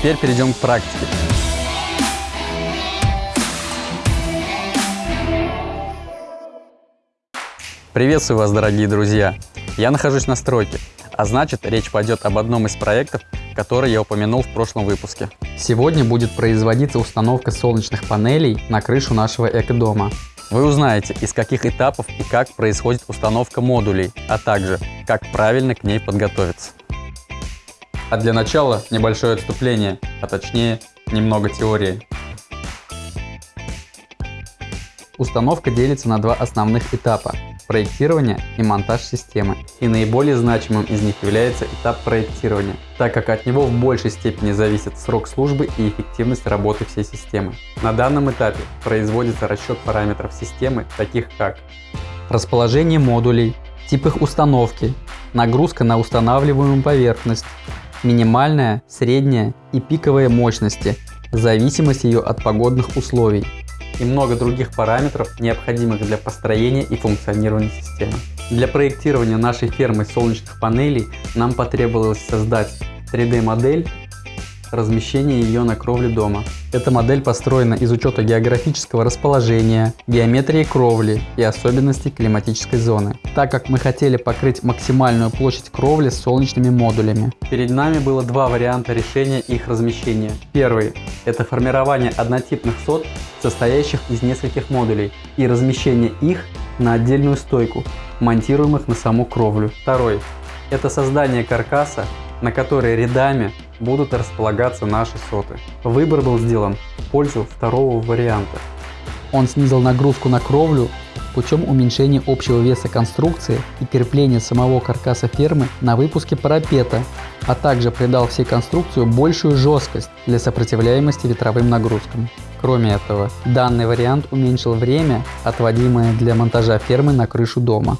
теперь перейдем к практике. Приветствую вас, дорогие друзья! Я нахожусь на стройке, а значит речь пойдет об одном из проектов, который я упомянул в прошлом выпуске. Сегодня будет производиться установка солнечных панелей на крышу нашего экодома. Вы узнаете, из каких этапов и как происходит установка модулей, а также, как правильно к ней подготовиться. А для начала небольшое отступление, а точнее немного теории. Установка делится на два основных этапа проектирования и монтаж системы. И наиболее значимым из них является этап проектирования, так как от него в большей степени зависит срок службы и эффективность работы всей системы. На данном этапе производится расчет параметров системы, таких как расположение модулей, тип их установки, нагрузка на устанавливаемую поверхность, минимальная, средняя и пиковая мощности, зависимость ее от погодных условий, и много других параметров, необходимых для построения и функционирования системы. Для проектирования нашей фермы солнечных панелей нам потребовалось создать 3D-модель размещения ее на кровле дома. Эта модель построена из учета географического расположения, геометрии кровли и особенностей климатической зоны, так как мы хотели покрыть максимальную площадь кровли солнечными модулями. Перед нами было два варианта решения их размещения. Первый – это формирование однотипных сот, состоящих из нескольких модулей, и размещение их на отдельную стойку, монтируемых на саму кровлю. Второй – это создание каркаса, на который рядами будут располагаться наши соты. Выбор был сделан в пользу второго варианта. Он снизил нагрузку на кровлю путем уменьшения общего веса конструкции и крепления самого каркаса фермы на выпуске парапета, а также придал всей конструкции большую жесткость для сопротивляемости ветровым нагрузкам. Кроме этого, данный вариант уменьшил время, отводимое для монтажа фермы на крышу дома.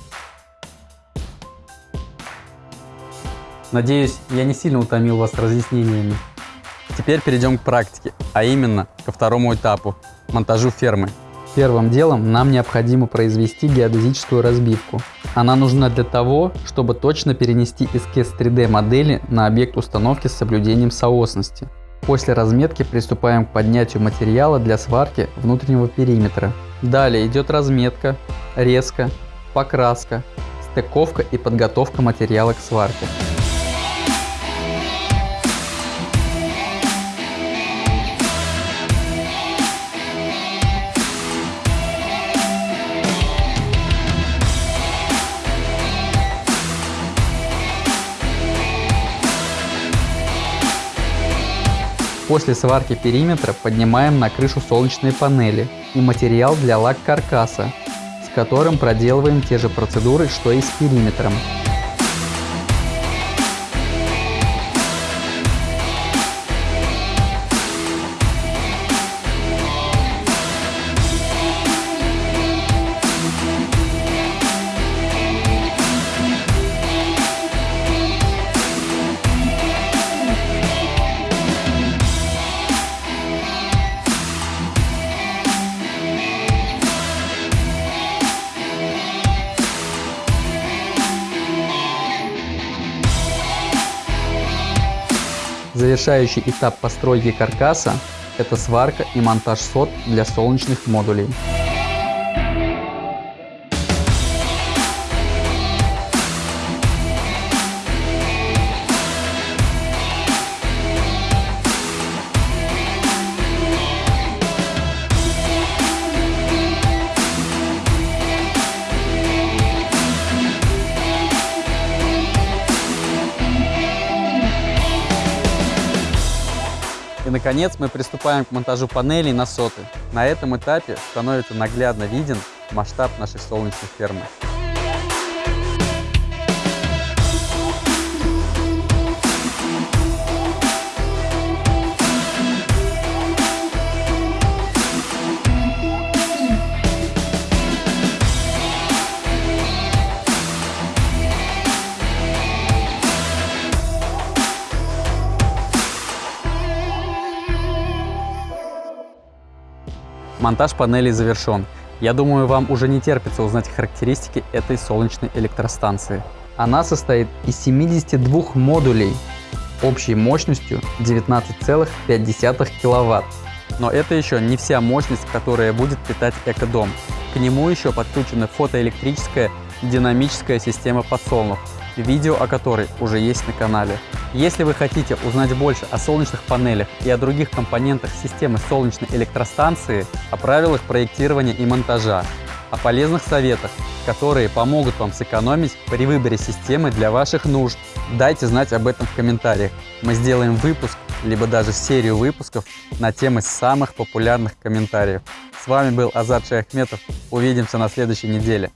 Надеюсь, я не сильно утомил вас разъяснениями. Теперь перейдем к практике, а именно ко второму этапу – монтажу фермы. Первым делом нам необходимо произвести геодезическую разбивку. Она нужна для того, чтобы точно перенести эскиз 3D модели на объект установки с соблюдением соосности. После разметки приступаем к поднятию материала для сварки внутреннего периметра. Далее идет разметка, резка, покраска, стыковка и подготовка материала к сварке. После сварки периметра поднимаем на крышу солнечные панели и материал для лак-каркаса, с которым проделываем те же процедуры, что и с периметром. Завершающий этап постройки каркаса – это сварка и монтаж сот для солнечных модулей. Наконец мы приступаем к монтажу панелей на соты. На этом этапе становится наглядно виден масштаб нашей солнечной фермы. Монтаж панелей завершен. Я думаю, вам уже не терпится узнать характеристики этой солнечной электростанции. Она состоит из 72 модулей, общей мощностью 19,5 киловатт. Но это еще не вся мощность, которая будет питать экодом. К нему еще подключена фотоэлектрическая динамическая система подсолнух, видео о которой уже есть на канале. Если вы хотите узнать больше о солнечных панелях и о других компонентах системы солнечной электростанции, о правилах проектирования и монтажа, о полезных советах, которые помогут вам сэкономить при выборе системы для ваших нужд, дайте знать об этом в комментариях. Мы сделаем выпуск, либо даже серию выпусков на темы самых популярных комментариев. С вами был Азат Шаяхметов. Увидимся на следующей неделе.